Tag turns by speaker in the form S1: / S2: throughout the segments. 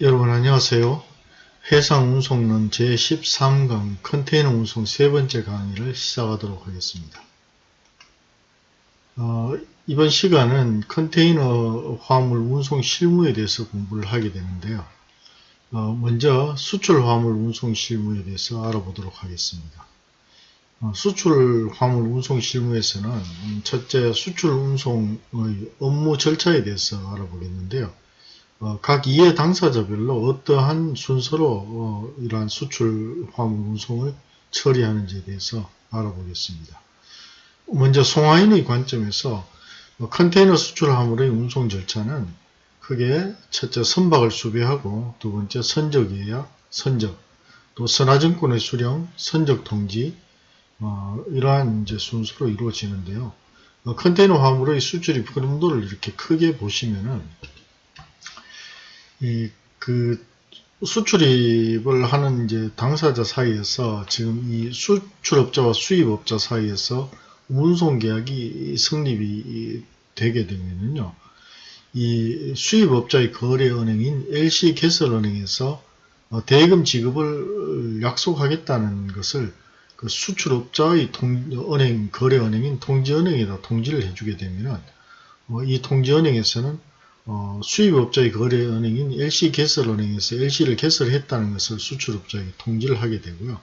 S1: 여러분 안녕하세요. 해상 운송론 제13강 컨테이너 운송 세 번째 강의를 시작하도록 하겠습니다. 어, 이번 시간은 컨테이너 화물 운송 실무에 대해서 공부를 하게 되는데요. 어, 먼저 수출 화물 운송 실무에 대해서 알아보도록 하겠습니다. 어, 수출 화물 운송 실무에서는 첫째 수출 운송의 업무 절차에 대해서 알아보겠는데요. 어, 각 이해 당사자별로 어떠한 순서로 어, 이러한 수출 화물 운송을 처리하는지에 대해서 알아보겠습니다. 먼저 송화인의 관점에서 어, 컨테이너 수출 화물의 운송 절차는 크게 첫째 선박을 수배하고 두 번째 선적 예약, 선적, 또 선화증권의 수령, 선적 통지 어, 이러한 이제 순서로 이루어지는데요. 어, 컨테이너 화물의 수출입 흐름도를 이렇게 크게 보시면은 이 그 수출입을 하는 이제 당사자 사이에서 지금 이 수출업자와 수입업자 사이에서 운송 계약이 성립이 되게 되면은요. 이 수입업자의 거래은행인 LC개설은행에서 어, 대금 지급을 약속하겠다는 것을 그 수출업자의 통, 은행, 거래은행인 통지은행에다 통지를 해주게 되면 어, 이 통지은행에서는 어, 수입업자의 거래은행인 LC개설은행에서 LC를 개설했다는 것을 수출업자에게 통지를 하게 되고요.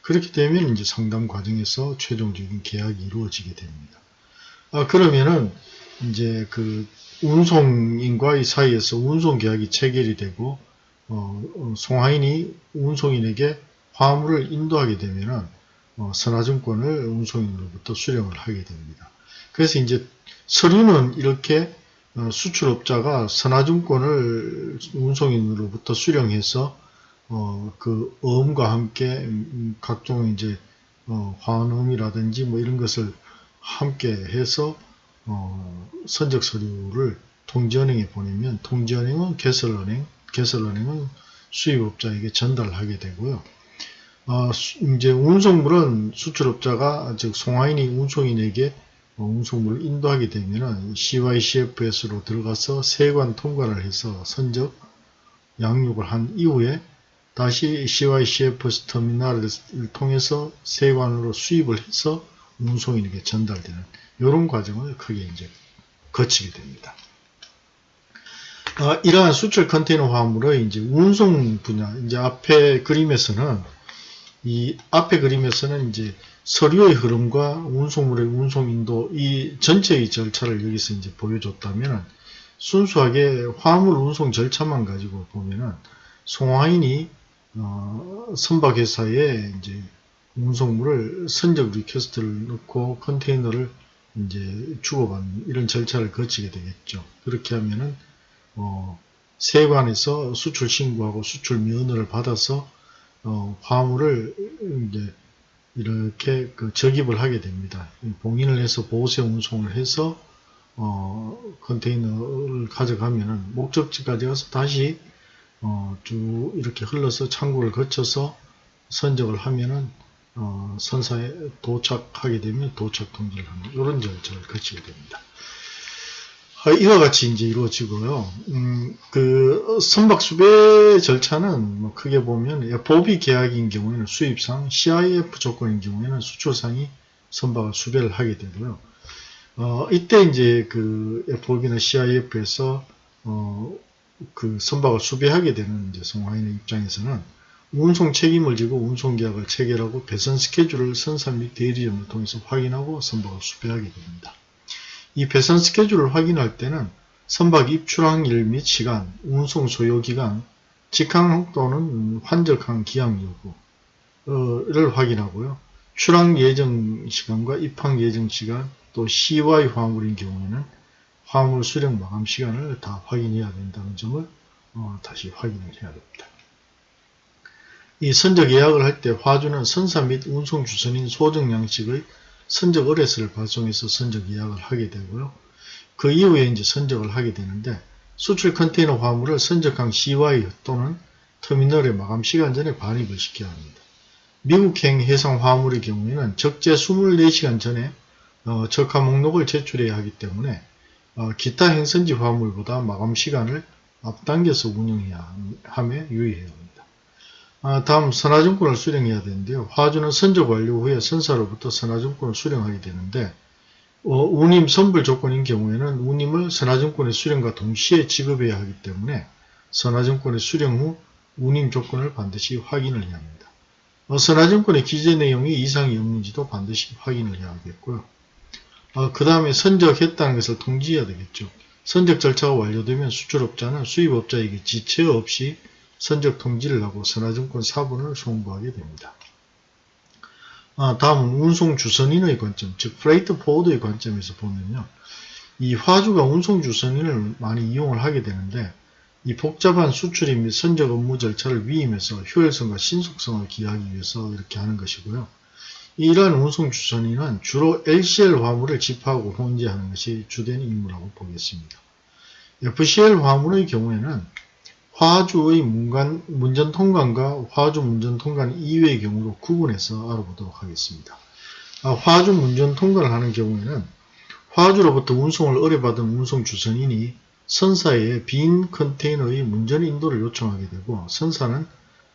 S1: 그렇게 되면 이제 상담 과정에서 최종적인 계약이 이루어지게 됩니다. 아, 그러면은 이제 그 운송인과의 사이에서 운송 계약이 체결이 되고 어, 어, 송하인이 운송인에게 화물을 인도하게 되면은 어, 선화증권을 운송인으로부터 수령을 하게 됩니다. 그래서 이제 서류는 이렇게 어, 수출업자가 선화증권을 운송인으로부터 수령해서 어, 그 어음과 함께 음, 각종 이제 어, 환음이라든지 뭐 이런 것을 함께 해서 어, 선적 서류를 통지은행에 보내면 통지은행은 개설은행, 개설은행은 수입업자에게 전달하게 되고요. 어, 이제 운송물은 수출업자가 즉 송하인이 운송인에게 어, 운송물을 인도하게 되면 CYCFS로 들어가서 세관 통과를 해서 선적 양육을 한 이후에 다시 CYCFS 터미널을 통해서 세관으로 수입을 해서 운송인에게 전달되는 이런 과정을 크게 이제 거치게 됩니다. 어, 이러한 수출 컨테이너 화물의 이제 운송 분야, 이제 앞에 그림에서는 이 앞에 그림에서는 이제 서류의 흐름과 운송물의 운송 인도 이 전체의 절차를 여기서 이제 보여줬다면 순수하게 화물 운송 절차만 가지고 보면은 송화인이 어, 선박회사에 이제 운송물을 선적 request를 넣고 컨테이너를 이제 주고받는 이런 절차를 거치게 되겠죠. 그렇게 하면은 어, 세관에서 수출 신고하고 수출 면허를 받아서 어, 화물을 이제 이렇게 그 적입을 하게 됩니다. 봉인을 해서 보세 운송을 해서 어, 컨테이너를 가져가면은 목적지까지 가서 다시 어, 쭉 이렇게 흘러서 창구를 거쳐서 선적을 하면은 어, 선사에 도착하게 되면 도착 통지를 하는 이런 절차를 거치게 됩니다. 어, 이와 같이 이제 이루어지고요. 음, 그 선박 수배 절차는 뭐 크게 보면 보비 계약인 경우에는 수입상, CIF 조건인 경우에는 수출상이 선박을 수배를 하게 되고요. 어, 이때 이제 그 FOB나 CIF에서 어, 그 선박을 수배하게 되는 이제 성화인의 입장에서는 운송 책임을 지고 운송 계약을 체결하고 배선 스케줄을 선사 및 대리점을 통해서 확인하고 선박을 수배하게 됩니다. 이 배선 스케줄을 확인할 때는 선박 입출항일 및 시간, 운송 소요기간, 직항 또는 환적항 기항 여부를 확인하고요. 출항 예정 시간과 입항 예정 시간, 또 CY 화물인 경우에는 화물 수령 마감 시간을 다 확인해야 된다는 점을 어, 다시 확인을 해야 됩니다. 이 선적 예약을 할 때 화주는 선사 및 운송 주선인 소정 양식의 선적 의뢰서를 발송해서 선적 예약을 하게 되고요. 그 이후에 이제 선적을 하게 되는데 수출 컨테이너 화물을 선적항 CY 또는 터미널의 마감 시간 전에 반입을 시켜야 합니다. 미국행 해상 화물의 경우에는 적재 24시간 전에 어, 적하 목록을 제출해야 하기 때문에 어, 기타 행선지 화물보다 마감 시간을 앞당겨서 운영해야 함에 유의해야 합니다. 아, 다음 선화증권을 수령해야 되는데요. 화주는 선적 완료 후에 선사로부터 선화증권을 수령하게 되는데 어, 운임 선불 조건인 경우에는 운임을 선화증권의 수령과 동시에 지급해야 하기 때문에 선화증권의 수령 후 운임 조건을 반드시 확인을 해야 합니다. 어, 선화증권의 기재 내용이 이상이 없는지도 반드시 확인을 해야 하겠고요. 어, 그 다음에 선적했다는 것을 통지해야 되겠죠. 선적 절차가 완료되면 수출업자는 수입업자에게 지체 없이 선적 통지를 하고 선화증권 사본을 송부하게 됩니다. 아, 다음은 운송 주선인의 관점, 즉 freight forward의 관점에서 보면요. 이 화주가 운송 주선인을 많이 이용을 하게 되는데 이 복잡한 수출입 및 선적 업무 절차를 위임해서 효율성과 신속성을 기하기 위해서 이렇게 하는 것이고요. 이러한 운송 주선인은 주로 LCL 화물을 집하고 혼재하는 것이 주된 임무라고 보겠습니다. FCL 화물의 경우에는 화주의 문간, 문전 통관과 화주 문전 통관 이외의 경우로 구분해서 알아보도록 하겠습니다. 아, 화주 문전 통관을 하는 경우에는 화주로부터 운송을 의뢰받은 운송 주선인이 선사에 빈 컨테이너의 문전 인도를 요청하게 되고 선사는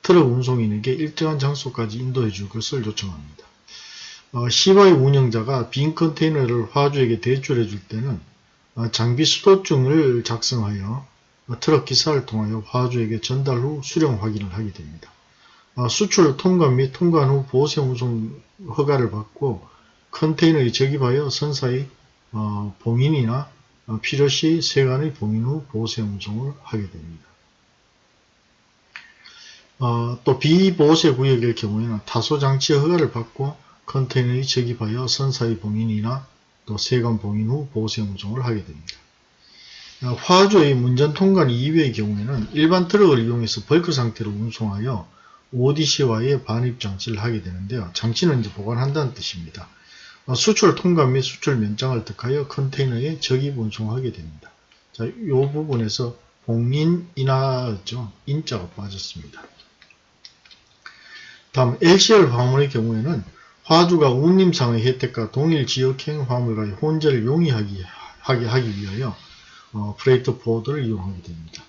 S1: 트럭 운송인에게 일정한 장소까지 인도해 줄 것을 요청합니다. 어, 시바의 운영자가 빈 컨테이너를 화주에게 대출해 줄 때는 어, 장비 수도증을 작성하여 어, 트럭 기사를 통하여 화주에게 전달 후 수령 확인을 하게 됩니다. 어, 수출 통관 및 통관 후 보세 운송 허가를 받고 컨테이너에 적입하여 선사의 어, 봉인이나 어, 필요시 세관의 봉인 후 보세 운송을 하게 됩니다. 어, 또 비보세 구역일 경우에는 타소장치 허가를 받고 컨테이너에 적입하여 선사의 봉인이나 또 세관 봉인 후 보세 운송을 하게 됩니다. 어, 화주의 문전 통관 이외의 경우에는 일반 트럭을 이용해서 벌크 상태로 운송하여 ODCY에 반입 장치를 하게 되는데요. 장치는 이제 보관한다는 뜻입니다. 어, 수출 통관 및 수출 면장을 득하여 컨테이너에 적입 운송하게 됩니다. 자, 이 부분에서 봉인이나죠. 인자가 빠졌습니다. 다음 LCL 화물의 경우에는 화주가 운임상의 혜택과 동일 지역행 화물과의 혼재를 용이하게 하기 위하여 어, freight forward를 이용하게 됩니다.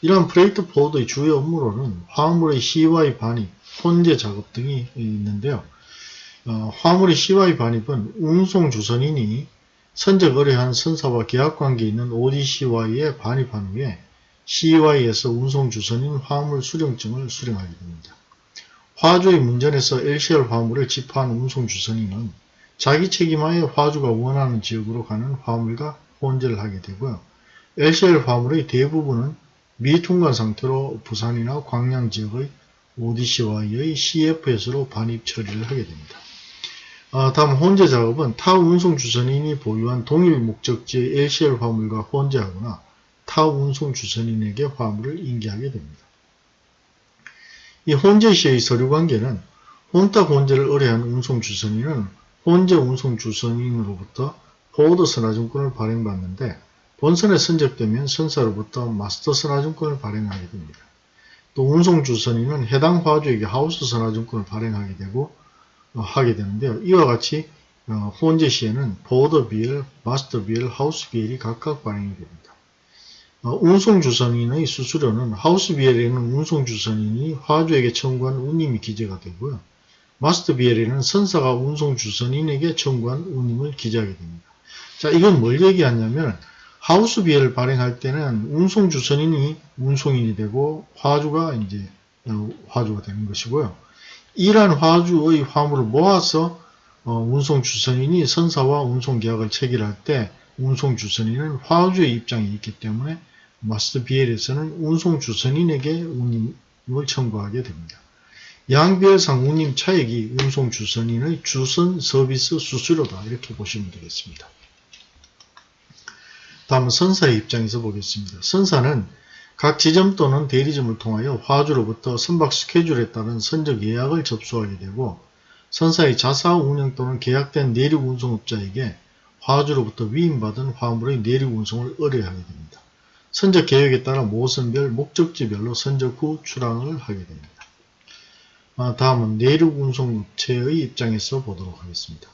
S1: 이러한 freight forward의 주요 업무로는 화물의 CY 반입, 혼재 작업 등이 있는데요. 어, 화물의 CY 반입은 운송 주선인이 선적 의뢰한 선사와 계약관계에 있는 ODCY에 반입한 후에 CY에서 운송 주선인 화물 수령증을 수령하게 됩니다. 화주의 문전에서 LCL 화물을 집하한 운송 주선인은 자기 책임하에 화주가 원하는 지역으로 가는 화물과 혼재를 하게 되고요. LCL 화물의 대부분은 미통관 상태로 부산이나 광양 지역의 ODCY의 CFS로 반입 처리를 하게 됩니다. 아, 다음 혼재 작업은 타 운송 주선인이 보유한 동일 목적지의 LCL 화물과 혼재하거나 타 운송 주선인에게 화물을 인계하게 됩니다. 이 혼재 시의 서류 관계는 혼탁 혼재를 의뢰한 운송 주선인은 혼재 운송 주선인으로부터 보드 선화증권을 발행받는데 본선에 선적되면 선사로부터 마스터 선화증권을 발행하게 됩니다. 또 운송 주선인은 해당 화주에게 하우스 선화증권을 발행하게 되고 어, 하게 되는데요. 이와 같이 어, 혼재 시에는 board B/L, master B/L, house B/L이 각각 발행이 됩니다. 어, 운송 주선인의 수수료는 house B/L에는 운송 주선인이 화주에게 청구한 운임이 기재가 되고요. 마스터 비엘에는 선사가 운송 주선인에게 청구한 운임을 기재하게 됩니다. 자, 이건 뭘 얘기하냐면 하우스 비엘을 발행할 때는 운송 주선인이 운송인이 되고 화주가 이제 어, 화주가 되는 것이고요. 이러한 화주의 화물을 모아서 어, 운송 주선인이 선사와 운송 계약을 체결할 때 운송 주선인은 화주의 입장이 있기 때문에 마스터 비엘에서는 운송 주선인에게 운임을 청구하게 됩니다. 양비엘상 운임 차액이 운송 주선인의 주선 서비스 수수료다 이렇게 보시면 되겠습니다. 다음 선사의 입장에서 보겠습니다. 선사는 각 지점 또는 대리점을 통하여 화주로부터 선박 스케줄에 따른 선적 예약을 접수하게 되고 선사의 자사 운영 또는 계약된 내륙 운송업자에게 화주로부터 위임받은 화물의 내륙 운송을 의뢰하게 됩니다. 선적 계획에 따라 모선별, 목적지별로 선적 후 출항을 하게 됩니다. 아, 다음은 내륙 운송업체의 입장에서 보도록 하겠습니다.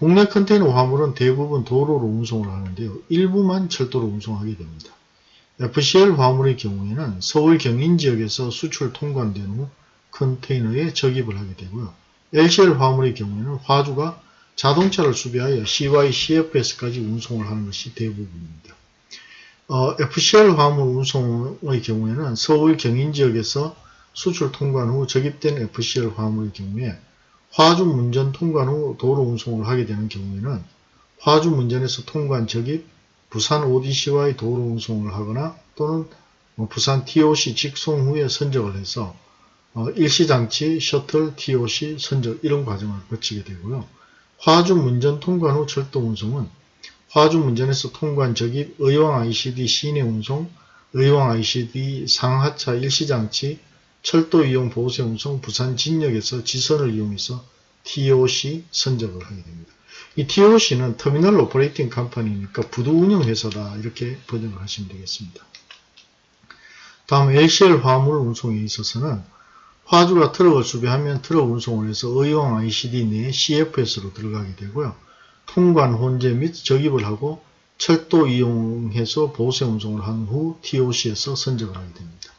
S1: 국내 컨테이너 화물은 대부분 도로로 운송을 하는데요. 일부만 철도로 운송하게 됩니다. FCL 화물의 경우에는 서울 경인 지역에서 수출 통관된 후 컨테이너에 적입을 하게 되고요. LCL 화물의 경우에는 화주가 자동차를 수배하여 CY, CFS까지 운송을 하는 것이 대부분입니다. 어, FCL 화물 운송의 경우에는 서울 경인 지역에서 수출 통관 후 적입된 FCL 화물의 경우에 화주 문전 통관 후 도로 운송을 하게 되는 경우에는 화주 문전에서 통관 적입, 부산 ODCY 도로 운송을 하거나 또는 뭐 부산 TOC 직송 후에 선적을 해서 어, 일시장치, 셔틀, TOC, 선적 이런 과정을 거치게 되고요. 화주 문전 통관 후 철도 운송은 화주 문전에서 통관 적입, 의왕 ICD 시내 운송, 의왕 ICD 상하차 일시장치, 철도 이용 보세 운송, 부산 진역에서 지선을 이용해서 TOC 선적을 하게 됩니다. 이 TOC는 terminal operating company니까 부두 운영 회사다 이렇게 번역을 하시면 되겠습니다. 다음 LCL 화물 운송에 있어서는 화주가 트럭을 수배하면 트럭 운송을 해서 의왕 ICD 내에 CFS로 들어가게 되고요. 통관 혼재 및 적입을 하고 철도 이용해서 보세 운송을 한 후 TOC에서 선적을 하게 됩니다.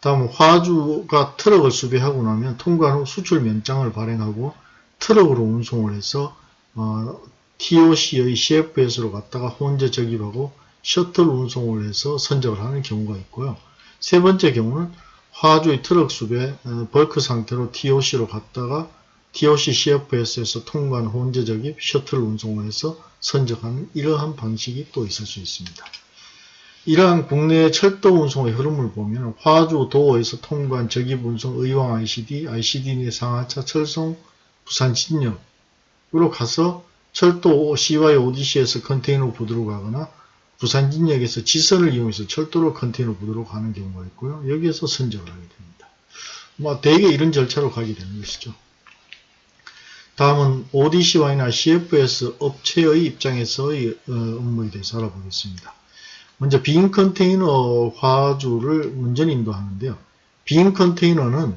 S1: 다음 화주가 트럭을 수배하고 나면 통관 후 수출 면장을 발행하고 트럭으로 운송을 해서 어, TOC의 CFS로 갔다가 혼재 적입하고 셔틀 운송을 해서 선적을 하는 경우가 있고요. 세 번째 경우는 화주의 트럭 수배 어, 벌크 상태로 TOC로 갔다가 TOC CFS에서 통관 혼재 적입 셔틀 운송을 해서 선적하는 이러한 방식이 또 있을 수 있습니다. 이러한 국내 철도 운송의 흐름을 보면 화주 도어에서 통관 운송 의왕 ICD, ICD 내 상하차 철송 부산 진역으로 가서 철도 CY ODC에서 컨테이너 부두로 가거나 부산 진역에서 지선을 이용해서 철도로 컨테이너 부두로 가는 경우가 있고요. 여기에서 선적을 하게 됩니다. 뭐 대개 이런 절차로 가게 되는 것이죠. 다음은 ODCY나 CFS 업체의 입장에서의 어, 업무에 대해서 알아보겠습니다. 먼저 빈 컨테이너 화주를 문전 인도하는데요. 빈 컨테이너는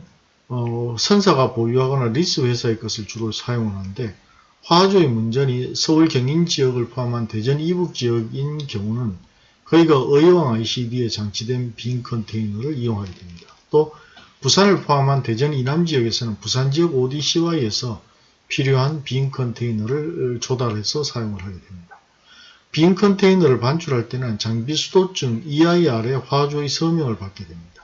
S1: 어, 선사가 보유하거나 리스 회사의 것을 주로 사용하는데 화주의 문전이 서울 경인 지역을 포함한 대전 이북 지역인 경우는 거기가 의왕 ICD에 장치된 빈 컨테이너를 이용하게 됩니다. 또 부산을 포함한 대전 이남 지역에서는 부산 지역 ODCY에서 필요한 빈 컨테이너를 조달해서 사용을 하게 됩니다. 빈 컨테이너를 반출할 때는 장비 수도증 EIR의 화주의 서명을 받게 됩니다.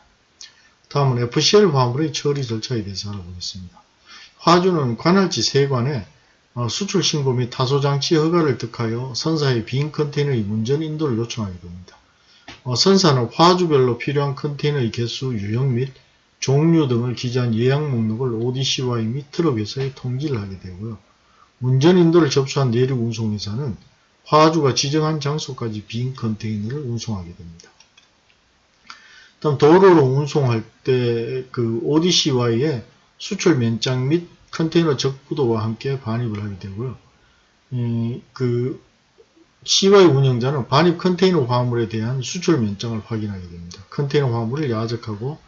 S1: 다음은 FCL 화물의 처리 절차에 대해서 알아보겠습니다. 화주는 관할지 세관에 어, 수출 신고 및 타소 장치 허가를 득하여 선사의 빈 컨테이너의 문전 인도를 요청하게 됩니다. 어, 선사는 화주별로 필요한 컨테이너의 개수, 유형 및 종류 등을 기재한 예약 목록을 ODCY 및 트럭에서의 통지를 하게 되고요. 문전 인도를 접수한 내륙 운송회사는 화주가 지정한 장소까지 빈 컨테이너를 운송하게 됩니다. 다음 도로로 운송할 때 그 ODCY에 수출 면장 및 컨테이너 적부도와 함께 반입을 하게 되고요. 음, 그 CY 운영자는 반입 컨테이너 화물에 대한 수출 면장을 확인하게 됩니다. 컨테이너 화물을 야적하고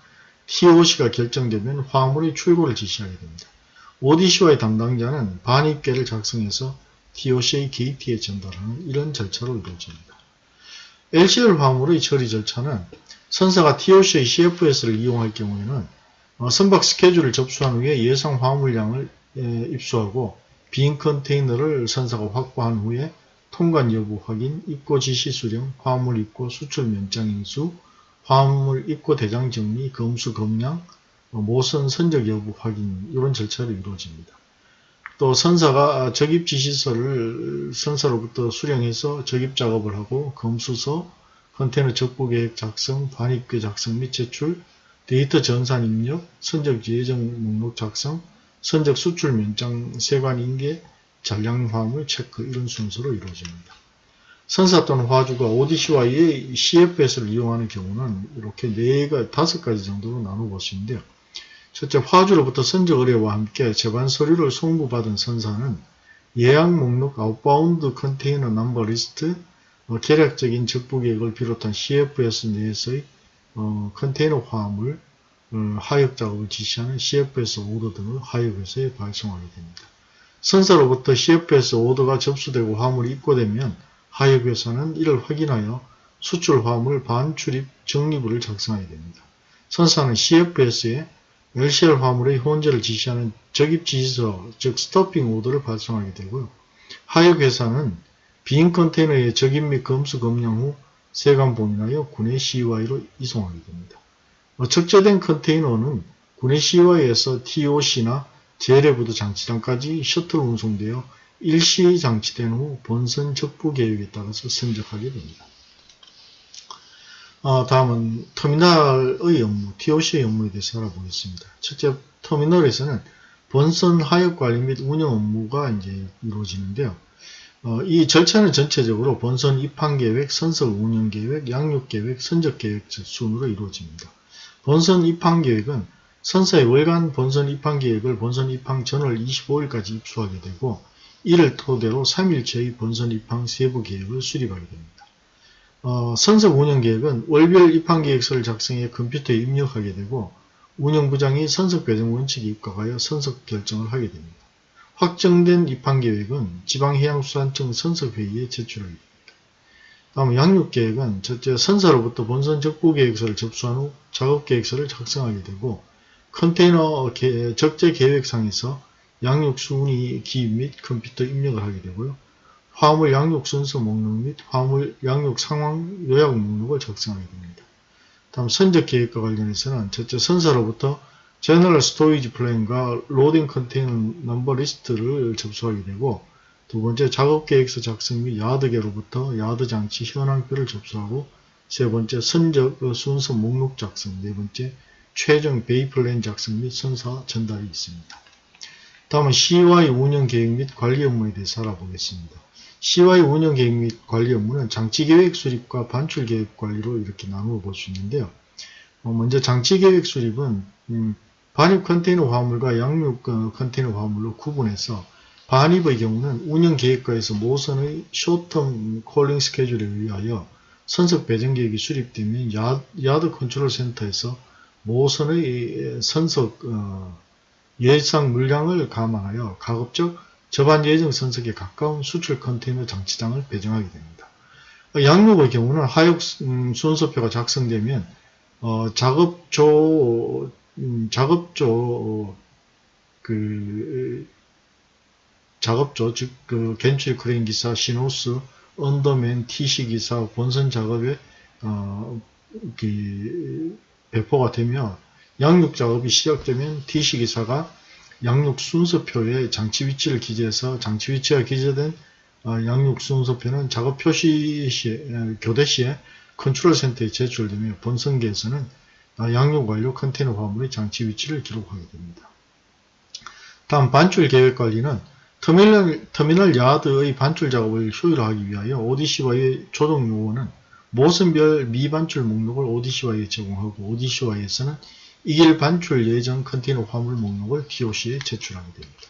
S1: TOC가 결정되면 화물의 출고를 지시하게 됩니다. ODCY 담당자는 반입계를 작성해서 TOC의 게이트에 전달하는 이런 절차로 이루어집니다. LCL 화물의 처리 절차는 선사가 TOC의 CFS를 이용할 경우에는 어, 선박 스케줄을 접수한 후에 예상 화물량을 에, 입수하고 빈 컨테이너를 선사가 확보한 후에 통관 여부 확인, 입고 지시 수령, 화물 입고 수출 면장 인수, 화물 입고 대장 정리, 검수 검량, 어, 모선 선적 여부 확인 이런 절차로 이루어집니다. 또 선사가 적입 지시서를 선사로부터 수령해서 적입 작업을 하고 검수서, 컨테이너 적보계획 작성, 반입계 작성 및 제출, 데이터 전산 입력, 선적 예정 목록 작성, 선적 수출 면장 세관 인계, 잔량 화물 체크 이런 순서로 이루어집니다. 선사 또는 화주가 ODC와의 CFS를 이용하는 경우는 이렇게 4가, 5가지 정도로 나눠 보시는데요. 첫째, 화주로부터 선적 의뢰와 함께 제반 서류를 송부받은 선사는 예약 목록 outbound container number list, 어, 개략적인 적부계획을 비롯한 CFS 내에서의 어, 컨테이너 화물 어, 하역 작업을 지시하는 CFS order 등을 하역회사에 발송하게 됩니다. 선사로부터 CFS 오더가 접수되고 화물이 입고되면 하역회사는 이를 확인하여 수출 화물 반출입 정리부를 작성하게 됩니다. 선사는 CFS에 LCL 화물의 혼재를 지시하는 적입 지시서, 즉 스토핑 오더를 발송하게 되고요. 하역회사는 빈 컨테이너의 적입 및 검수 검량 후 세관 봉인하여 군의 CY로 이송하게 됩니다. 어, 적재된 컨테이너는 군의 CY에서 TOC나 재래부도 장치장까지 셔틀 운송되어 일시에 장치된 후 본선 적부 계획에 따라서 선적하게 됩니다. 어, 다음은 터미널의 업무, TOC의 업무에 대해서 알아보겠습니다. 첫째, 터미널에서는 본선 하역 관리 및 운영 업무가 이제 이루어지는데요. 어, 이 절차는 전체적으로 본선 입항 계획, 선석 운영 계획, 양육 계획, 선적 계획 순으로 이루어집니다. 본선 입항 계획은 선사의 월간 본선 입항 계획을 본선 입항 전월 25일까지 입수하게 되고 이를 토대로 3일째의 본선 입항 세부 계획을 수립하게 됩니다. 어, 선석 운영 계획은 월별 입항 계획서를 작성해 컴퓨터에 입력하게 되고 운영부장이 선석 배정 원칙에 입각하여 선석 결정을 하게 됩니다. 확정된 입항 계획은 지방해양수산청 선석회의에 제출하게 됩니다. 다음 양육계획은 첫째 선사로부터 본선 적부계획서를 접수한 후 작업계획서를 작성하게 되고 컨테이너 적재 계획상에서 양육 순위 기입 및 컴퓨터 입력을 하게 되고요. 화물 양륙 순서 목록 및 화물 양륙 상황 요약 목록을 작성하게 됩니다. 다음 선적 계획과 관련해서는 첫째 선사로부터 general stowage plan과 loading container number list를 접수하게 되고 두 번째 작업 계획서 작성 및 야드계로부터 야드 장치 현황표를 접수하고 세 번째 선적 순서 목록 작성 네 번째 최종 bay plan 작성 및 선사 전달이 있습니다. 다음은 CY 운영 계획 및 관리 업무에 대해서 알아보겠습니다. CY 운영 계획 및 관리 업무는 장치 계획 수립과 반출 계획 관리로 이렇게 나누어 볼 수 있는데요. 어, 먼저 장치 계획 수립은 음, 반입 컨테이너 화물과 양륙 컨테이너 화물로 구분해서 반입의 경우는 운영 계획과에서 모선의 short term calling schedule에 의하여 선석 배정 계획이 수립되면 야드 컨트롤 센터에서 모선의 선석 어, 예상 물량을 감안하여 가급적 접안 예정 선석에 가까운 수출 컨테이너 장치장을 배정하게 됩니다. 양륙의 경우는 하역 음, 순서표가 작성되면 어, 작업조 음, 작업조 그 작업조 즉그 gantry crane 기사, 신호수, underman, TC 기사 본선 작업에 어, 그 배포가 되며 양륙 작업이 시작되면 TC 기사가 양륙 순서표에 장치 위치를 기재해서 장치 위치가 기재된 어, 양륙 순서표는 작업 표시 시 교대 시에 컨트롤 센터에 제출되며 본선계에서는 어, 양륙 완료 컨테이너 화물의 장치 위치를 기록하게 됩니다. 다음 반출 계획 관리는 터미널, 터미널 야드의 반출 작업을 효율화하기 위하여 ODCY의 조정 요원은 모선별 미반출 목록을 ODCY에 제공하고 ODCY에서는 익일 반출 예정 컨테이너 화물 목록을 TOC에 제출하게 됩니다.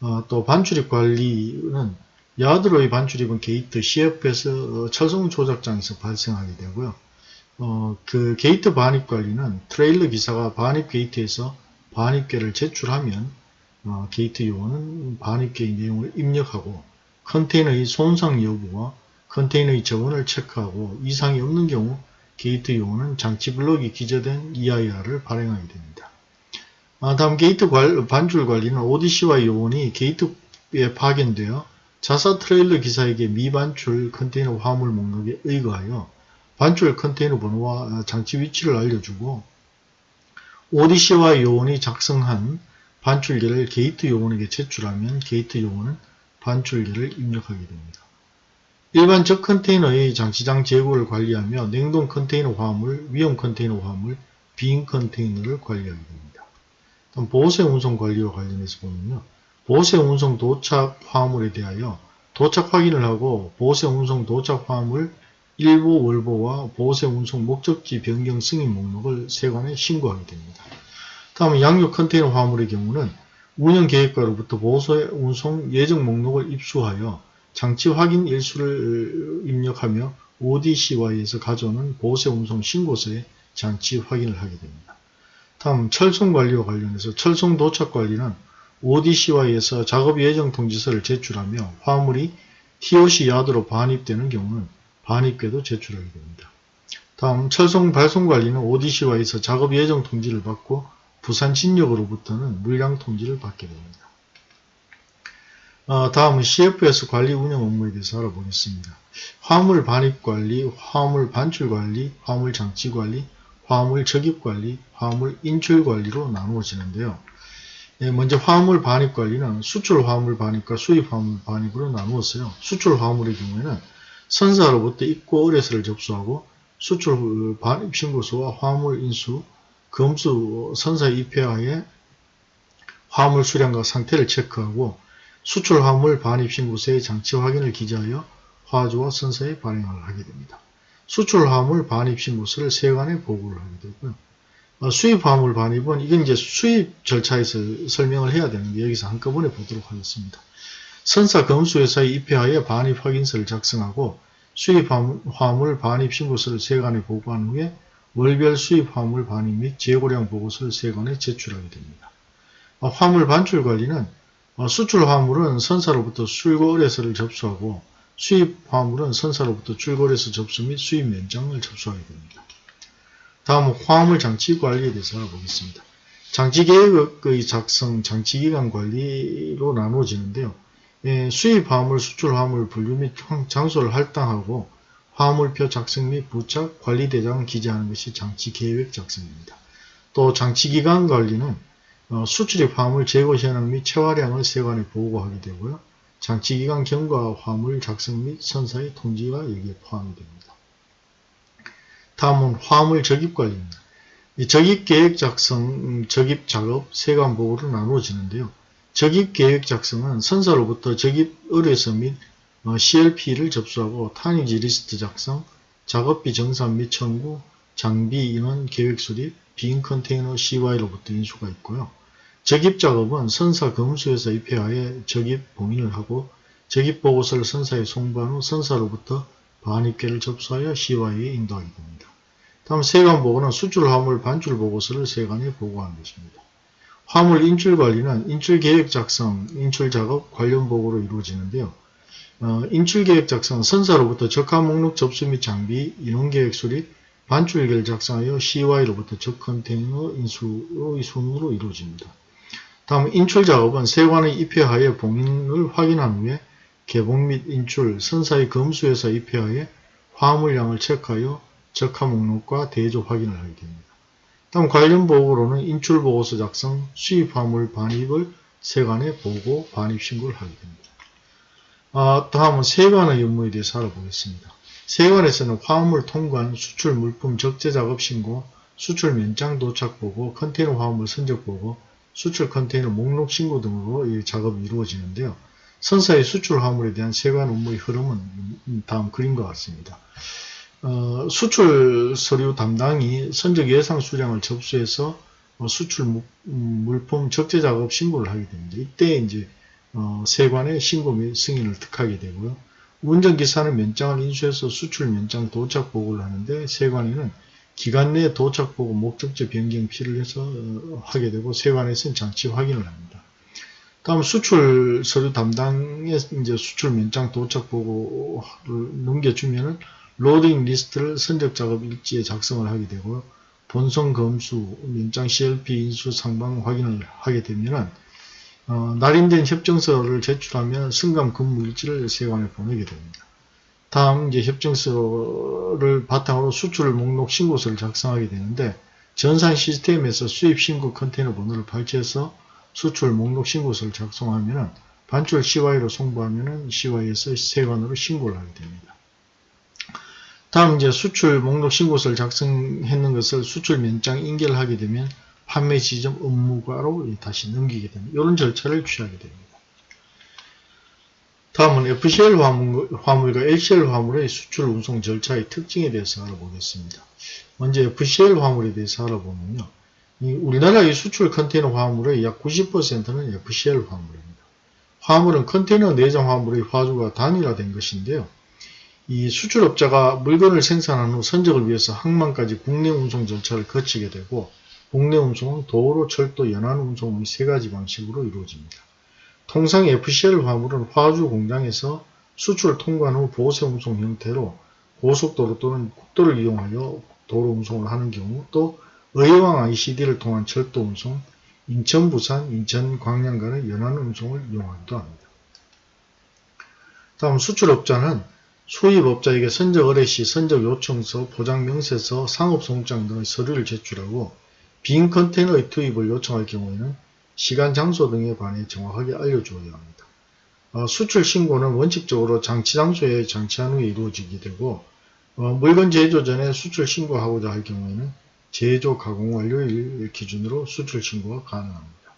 S1: 어, 또 반출입 관리는 야드로의 반출입은 게이트 CFS 어, 철송 조작장에서 발생하게 되고요. 어, 그 게이트 반입 관리는 트레일러 기사가 반입 게이트에서 반입계를 제출하면 어, 게이트 요원은 반입계의 내용을 입력하고 컨테이너의 손상 여부와 컨테이너의 제원을 체크하고 이상이 없는 경우 게이트 요원은 장치 블록이 기재된 EIR을 발행하게 됩니다. 아, 다음 게이트 관, 반출 관리는 ODCY 요원이 게이트에 파견되어 자사 트레일러 기사에게 미반출 컨테이너 화물 목록에 의거하여 반출 컨테이너 번호와 장치 위치를 알려주고 ODCY 요원이 작성한 반출계를 게이트 요원에게 제출하면 게이트 요원은 반출계를 입력하게 됩니다. 일반 적 컨테이너의 장치장 재고를 관리하며 냉동 컨테이너 화물, 위험 컨테이너 화물, 빈 컨테이너를 관리하게 됩니다. 보세 운송 관리와 관련해서 보면요. 보세 운송 도착 화물에 대하여 도착 확인을 하고 보세 운송 도착 화물 일보 월보와 보세 운송 목적지 변경 승인 목록을 세관에 신고하게 됩니다. 다음 양육 컨테이너 화물의 경우는 운영 계획과로부터 보세 운송 예정 목록을 입수하여 장치 확인 일수를 입력하며 ODCY에서 가져오는 보세 운송 신고서에 장치 확인을 하게 됩니다. 다음 철송 관리와 관련해서 철송 도착 관리는 ODCY에서 작업 예정 통지서를 제출하며 화물이 TOC 야드로 반입되는 경우는 반입계도 제출하게 됩니다. 다음 철송 발송 관리는 ODC와에서 작업 예정 통지를 받고 부산 진역으로부터는 물량 통지를 받게 됩니다. 어, 다음은 CFS 관리 운영 업무에 대해서 알아보겠습니다. 화물 반입 관리, 화물 반출 관리, 화물 장치 관리, 화물 적입 관리, 화물 인출 관리로 나누어지는데요. 예, 먼저 화물 반입 관리는 수출 화물 반입과 수입 화물 반입으로 나누었어요. 수출 화물의 경우에는 선사로부터 입고 의뢰서를 접수하고 수출 반입 신고서와 화물 인수, 검수 선사 입회하에 화물 수량과 상태를 체크하고 수출 화물 반입 신고서의 장치 확인을 기재하여 화주와 선사에 발행을 하게 됩니다. 수출 화물 반입 신고서를 세관에 보고를 하게 되고요. 어, 수입 화물 반입은 이건 이제 수입 절차에서 설명을 해야 되는데 여기서 한꺼번에 보도록 하겠습니다. 선사 검수회사에 입회하여 반입 확인서를 작성하고 수입 화물 반입 신고서를 세관에 보고한 후에 월별 수입 화물 반입 및 재고량 보고서를 세관에 제출하게 됩니다. 어, 화물 반출 관리는 어, 수출 화물은 선사로부터 출고 의뢰서를 접수하고 수입 화물은 선사로부터 출고 의뢰서 접수 및 수입 면장을 접수하게 됩니다. 다음은 화물 장치 관리에 대해서 알아보겠습니다. 장치 계획의 작성, 장치 기간 관리로 나누어지는데요. 예, 수입 화물, 수출 화물 분류 및 장소를 할당하고 화물표 작성 및 부착 관리 대장을 기재하는 것이 장치 계획 작성입니다. 또 장치 기간 관리는 어, 수출입 화물 재고 현황 및 체화량을 세관에 보고하게 되고요. 장치기간 경과 화물 작성 및 선사의 통지가 여기에 포함이 됩니다. 다음은 화물 적입 관리입니다. 적입 계획 작성, 음, 적입 작업, 세관 보고로 나누어지는데요. 적입 계획 작성은 선사로부터 적입 의뢰서 및 어, CLP를 접수하고 tonnage list 작성, 작업비 정산 및 청구, 장비 인원 계획 수립, 빈 컨테이너 CY로부터 인수가 있고요. 적입 작업은 선사 검수사 입회하에 적입 봉인을 하고 적입 보고서를 선사에 송부한 후 선사로부터 반입계를 접수하여 CY에 인도하게 됩니다. 다음 세관 보고는 수출 화물 반출 보고서를 세관에 보고하는 것입니다. 화물 인출 관리는 인출 계획 작성, 인출 작업 관련 보고로 이루어지는데요. 어, 인출 계획 작성, 선사로부터 적하 목록 접수 및 장비, 인원 계획 수립, 반출계를 작성하여 CY로부터 적 컨테이너 인수의 순으로 이루어집니다. 다음 인출 작업은 세관의 입회하에 봉인을 확인한 후에 개봉 및 인출, 선사의 검수에서 입회하에 화물량을 체크하여 적합 목록과 대조 확인을 하게 됩니다. 다음 관련 보고로는 인출 보고서 작성, 수입 화물 반입을 세관에 보고 반입 신고를 하게 됩니다. 아, 다음은 세관의 업무에 대해서 알아보겠습니다. 세관에서는 화물 통관, 수출 물품 적재 작업 신고, 수출 면장 도착 보고, 컨테이너 화물 선적 보고, 수출 컨테이너 목록 신고 등으로 이 작업이 이루어지는데요. 선사의 수출 화물에 대한 세관 업무의 흐름은 다음 그림과 같습니다. 어, 수출 서류 담당이 선적 예상 수량을 접수해서 어, 수출 무, 음, 물품 적재 작업 신고를 하게 됩니다. 이때 이제 어, 세관의 신고 및 승인을 득하게 되고요. 운전기사는 면장을 인수해서 수출 면장 도착 보고를 하는데 세관에는 기간 내에 도착 보고 목적지 변경 필요를 해서 어, 하게 되고 세관에서는 장치 확인을 합니다. 다음 수출 서류 담당에 이제 수출 면장 도착 보고를 넘겨주면은 loading list를 선적 작업 일지에 작성을 하게 되고 본선 검수 면장 CLP 인수 쌍방 확인을 하게 되면은 어, 날인된 협정서를 제출하면 승감 근무 일지를 세관에 보내게 됩니다. 다음 이제 협정서를 바탕으로 수출 목록 신고서를 작성하게 되는데 전산 시스템에서 수입 신고 컨테이너 번호를 발췌해서 수출 목록 신고서를 작성하면 반출 CY로 송부하면 CY에서 세관으로 신고를 하게 됩니다. 다음 이제 수출 목록 신고서를 작성했는 것을 수출 면장 인계를 게 되면 판매 지점 업무과로 다시 넘기게 됩니다. 이런 절차를 취하게 됩니다. 다음은 FCL 화물, 화물 과 LCL 화물의 수출 운송 절차의 특징에 대해서 알아보겠습니다. 먼저 FCL 화물에 대해서 알아보면요. 우리나라의 수출 컨테이너 화물의 약 90%는 FCL 화물입니다. 화물은 컨테이너 내장 화물의 화주가 단일화된 것인데요. 이 수출업자가 물건을 생산한 후 선적을 위해서 항만까지 국내 운송 절차를 거치게 되고 국내 운송은 도로, 철도, 연안 운송 의 세 가지 방식으로 이루어집니다. 통상 FCL 화물은 화주 공장에서 수출 통관 후 보세 운송 형태로 고속도로 또는 국도를 이용하여 도로 운송을 하는 경우 또 의왕 ICD를 통한 철도 운송, 인천, 부산, 인천, 광양 간의 연안 운송을 이용하기도 합니다. 다음 수출업자는 수입업자에게 선적 의뢰 시 선적 요청서, 포장 명세서, 상업송장 등의 서류를 제출하고 빈 컨테이너의 투입을 요청할 경우에는 시간, 장소 등에 관해 정확하게 알려주어야 합니다. 어, 수출 신고는 원칙적으로 장치 장소에 장치한 후에 이루어지게 되고 어, 물건 제조 전에 수출 신고하고자 할 경우에는 제조 가공 완료일 기준으로 수출 신고가 가능합니다.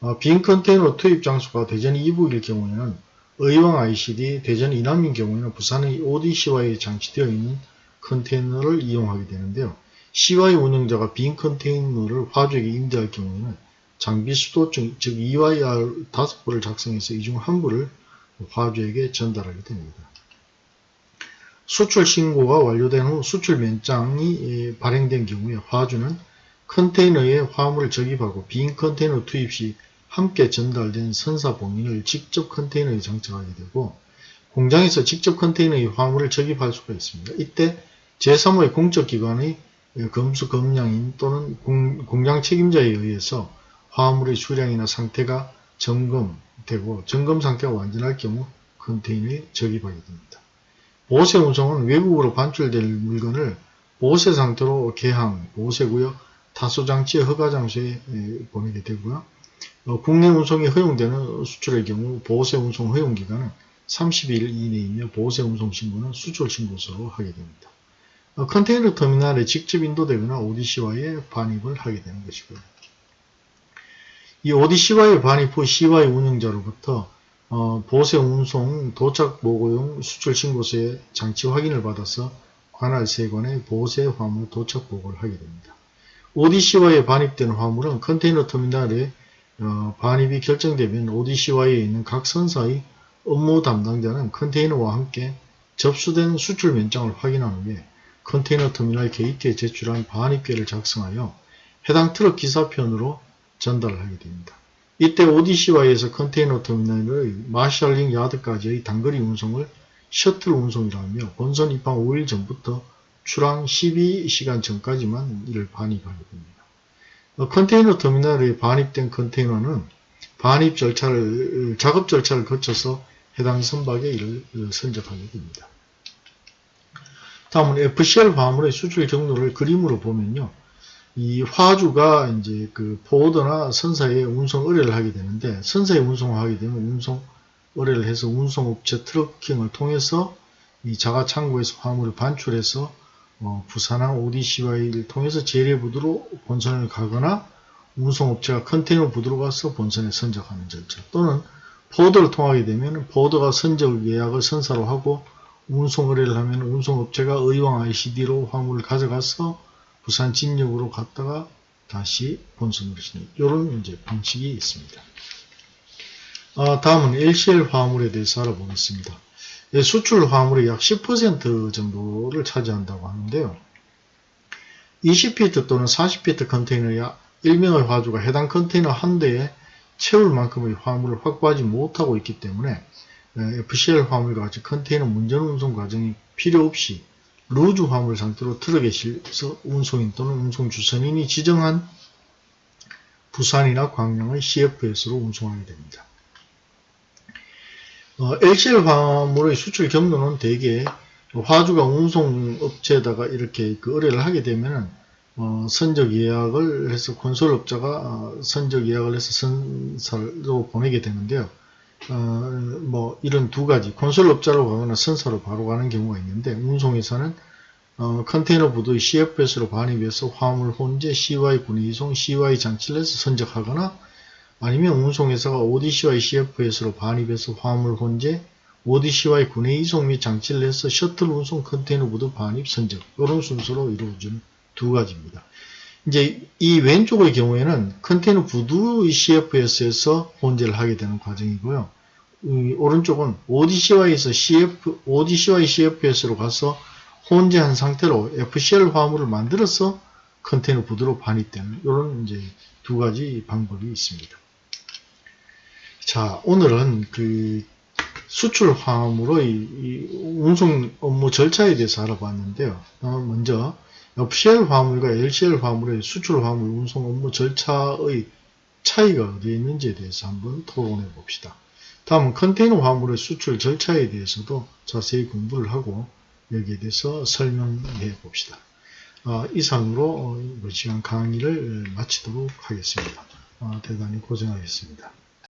S1: 어, 빈 컨테이너 투입 장소가 대전 이북일 경우에는 의왕 ICD, 대전 이남인 경우에는 부산의 ODCY에 장치되어 있는 컨테이너를 이용하게 되는데요. CY 운영자가 빈 컨테이너를 화주에게 임대할 경우에는 장비 수도증, 즉 EYR 5부를 작성해서 이 중 한 부를 화주에게 전달하게 됩니다. 수출 신고가 완료된 후 수출 면장이 발행된 경우에 화주는 컨테이너에 화물을 적입하고 빈 컨테이너 투입 시 함께 전달된 선사 봉인을 직접 컨테이너에 장착하게 되고 공장에서 직접 컨테이너에 화물을 적입할 수가 있습니다. 이때 제3의 공적기관의 검수 검량인 또는 공, 장 책임자에 의해서 화물의 수량이나 상태가 점검되고 점검 상태가 완전할 경우 컨테이너에 적입하게 됩니다. 보세 운송은 외국으로 반출될 물건을 보세 상태로 개항, 보세구역, 타소장치의 허가장소에 보내게 되고요. 어, 국내 운송이 허용되는 수출의 경우 보세 운송 허용 기간은 30일 이내이며 보세 운송 신고는 수출 신고서로 하게 됩니다. 어, 컨테이너 터미널에 직접 인도되거나 ODC와의 반입을 하게 되는 것이고요. 이 ODC와의 반입 후 CY 운영자로부터 어, 보세 운송 도착 보고용 수출 신고서의 장치 확인을 받아서 관할 세관에 보세 화물 도착 보고를 하게 됩니다. ODCY에 반입된 화물은 컨테이너 터미널에 어, 반입이 결정되면 ODCY에 있는 각 선사의 업무 담당자는 컨테이너와 함께 접수된 수출 면장을 확인한 후에 컨테이너 터미널 게이트에 제출한 반입계를 작성하여 해당 트럭 기사편으로 전달을 하게 됩니다. 이때 ODCY에서 컨테이너 터미널의 marshalling yard까지의 단거리 운송을 셔틀 운송이라며 본선 입항 5일 전부터 출항 12시간 전까지만 이를 반입하게 됩니다. 어, 컨테이너 터미널에 반입된 컨테이너는 반입 절차를 작업 절차를 거쳐서 해당 선박에 이를 선적하게 됩니다. 다음은 FCL 화물의 수출 경로를 그림으로 보면요. 이 화주가 이제 그 포워더나 선사에 운송 의뢰를 하게 되는데 선사에 운송하게 되면 운송 의뢰를 해서 운송업체 트럭킹을 통해서 이 자가 창고에서 화물을 반출해서 어, 부산항 ODCY를 통해서 재래부두로 본선을 가거나 운송업체가 컨테이너 부두로 가서 본선에 선적하는 절차. 또는 포워더를 통하게 되면 포워더가 선적 예약을 선사로 하고 운송 의뢰를 하면 운송업체가 의왕 ICD로 화물을 가져가서 부산 진역으로 갔다가 다시 본선으로 진입. 이런 이제 방식이 있습니다. 아, 다음은 LCL 화물에 대해서 알아보겠습니다. 예, 수출 화물의 약 10% 정도를 차지한다고 하는데요. 20피트 또는 40피트 컨테이너야 1명의 화주가 해당 컨테이너 한 대에 채울 만큼의 화물을 확보하지 못하고 있기 때문에 FCL 화물과 같이 컨테이너 문전 운송 과정이 필요 없이 루즈 화물 상태로 트럭에 실서 운송인 또는 운송주선인이 지정한 부산이나 광양의 CFS로 운송하게 됩니다. 어, LCL 화물의 수출 경로는 대개 화주가 운송업체에다가 이렇게 그 의뢰를 하게 되면 어, 선적 예약을 해서 건설업자가 어, 선적 예약을 해서 선사로 보내게 되는데요. 어, 뭐 이런 두 가지 건설업자로 가거나 선사로 바로 가는 경우가 있는데 운송에서는 어, 컨테이너 부두의 CFS로 반입해서 화물 혼재 CY 군의 이송 CY 장치를 해서 선적하거나 아니면 운송회사가 ODCY CFS로 반입해서 화물 혼재 ODCY 군의 이송 및 장치를 해서 셔틀 운송 컨테이너 부두 반입 선적 이런 순서로 이루어진 두 가지입니다. 이제 이 왼쪽의 경우에는 컨테이너 부두의 CFS에서 혼재를 하게 되는 과정이고요. 오른쪽은 ODCY에서 CF, ODCY CFS로 가서 혼재한 상태로 FCL 화물을 만들어서 컨테이너 부두로 반입되는 이런 이제 두 가지 방법이 있습니다. 자, 오늘은 그 수출 화물의 이 운송 업무 절차에 대해서 알아봤는데요. 어, 먼저 FCL 화물과 LCL 화물의 수출 화물 운송 업무 절차의 차이가 어디에 있는지에 대해서 한번 토론해 봅시다. 다음은 컨테이너 화물의 수출 절차에 대해서도 자세히 공부를 하고 여기에 대해서 설명해 봅시다. 어, 이상으로 어, 이번 시간 강의를 마치도록 하겠습니다. 어, 대단히 고생하셨습니다.